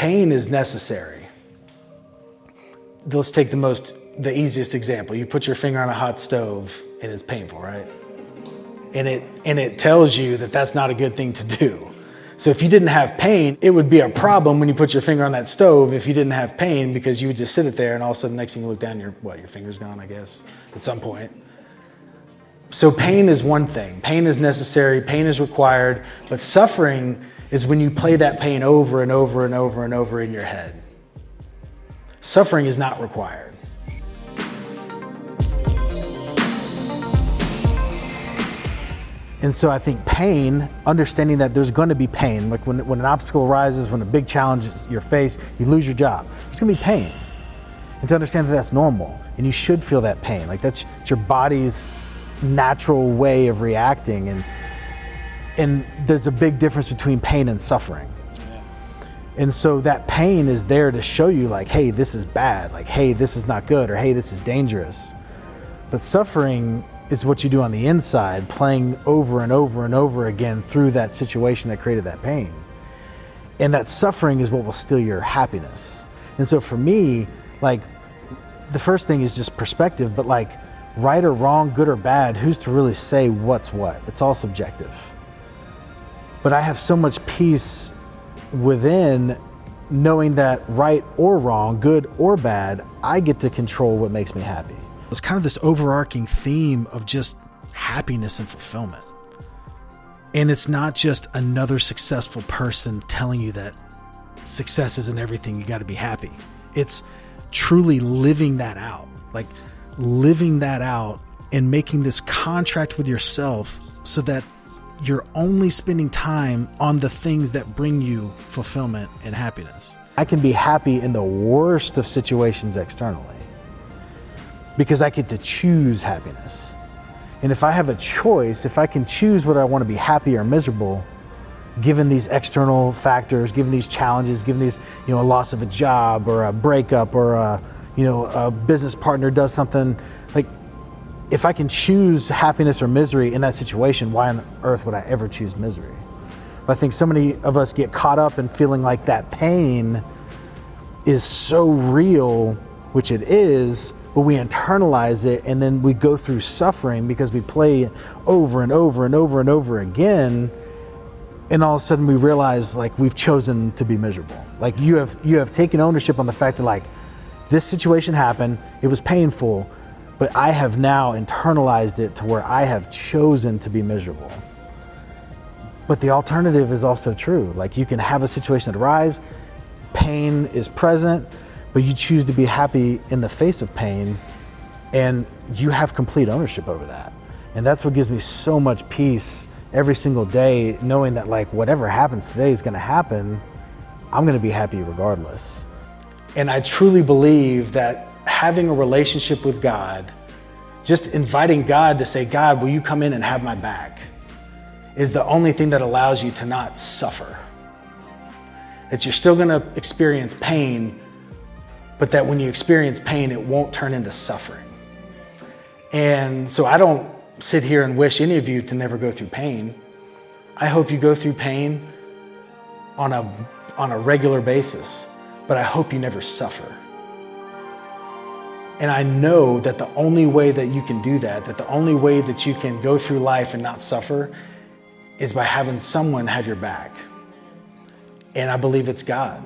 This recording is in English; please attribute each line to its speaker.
Speaker 1: pain is necessary. Let's take the most, the easiest example. You put your finger on a hot stove and it's painful, right? And it, and it tells you that that's not a good thing to do. So if you didn't have pain, it would be a problem when you put your finger on that stove if you didn't have pain because you would just sit it there and all of a sudden next thing you look down, your what, your finger's gone, I guess, at some point. So pain is one thing. Pain is necessary, pain is required, but suffering is when you play that pain over and over and over and over in your head. Suffering is not required. And so I think pain, understanding that there's going to be pain, like when, when an obstacle arises, when a big challenge is your face, you lose your job, there's to be pain. And to understand that that's normal and you should feel that pain. Like that's your body's natural way of reacting. And, and there's a big difference between pain and suffering. And so that pain is there to show you like, hey, this is bad. Like, hey, this is not good or hey, this is dangerous. But suffering is what you do on the inside, playing over and over and over again through that situation that created that pain. And that suffering is what will steal your happiness. And so for me, like, the first thing is just perspective, but like, right or wrong, good or bad, who's to really say what's what? It's all subjective. But I have so much peace within knowing that right or wrong, good or bad, I get to control what makes me happy. It's kind of this overarching theme of just happiness and fulfillment. And it's not just another successful person telling you that success isn't everything, you got to be happy. It's truly living that out, like living that out and making this contract with yourself so that you're only spending time on the things that bring you fulfillment and happiness. I can be happy in the worst of situations externally because I get to choose happiness. And if I have a choice, if I can choose whether I want to be happy or miserable, given these external factors, given these challenges, given these, you know, a loss of a job or a breakup or a, you know, a business partner does something, like if I can choose happiness or misery in that situation, why on earth would I ever choose misery? But I think so many of us get caught up in feeling like that pain is so real, which it is, but we internalize it and then we go through suffering because we play over and over and over and over again. And all of a sudden we realize like we've chosen to be miserable. Like you have you have taken ownership on the fact that like this situation happened. It was painful but i have now internalized it to where i have chosen to be miserable but the alternative is also true like you can have a situation that arrives pain is present but you choose to be happy in the face of pain and you have complete ownership over that. And that's what gives me so much peace every single day, knowing that like whatever happens today is gonna happen, I'm gonna be happy regardless. And I truly believe that having a relationship with God, just inviting God to say, God, will you come in and have my back, is the only thing that allows you to not suffer. That you're still gonna experience pain, but that when you experience pain, it won't turn into suffering. And so I don't sit here and wish any of you to never go through pain. I hope you go through pain on a, on a regular basis, but I hope you never suffer. And I know that the only way that you can do that, that the only way that you can go through life and not suffer is by having someone have your back. And I believe it's God.